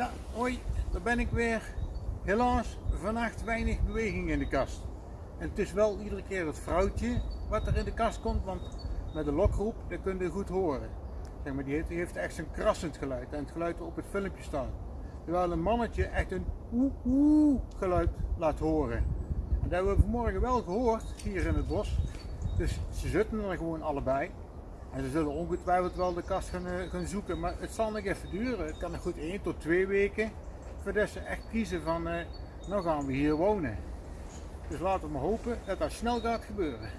Ja, hoi, daar ben ik weer. Helaas, vannacht weinig beweging in de kast. En het is wel iedere keer het vrouwtje wat er in de kast komt, want met de lokroep, dat kun je goed horen. Zeg maar, die heeft, heeft echt zo'n krassend geluid en het geluid op het filmpje staat. Terwijl een mannetje echt een oeh oeh geluid laat horen. En dat hebben we vanmorgen wel gehoord hier in het bos. Dus ze zitten er gewoon allebei. En ze zullen ongetwijfeld wel de kast gaan, eh, gaan zoeken, maar het zal nog even duren. Het kan nog goed 1 tot 2 weken voordat ze echt kiezen van, eh, nou gaan we hier wonen. Dus laten we maar hopen dat dat snel gaat gebeuren.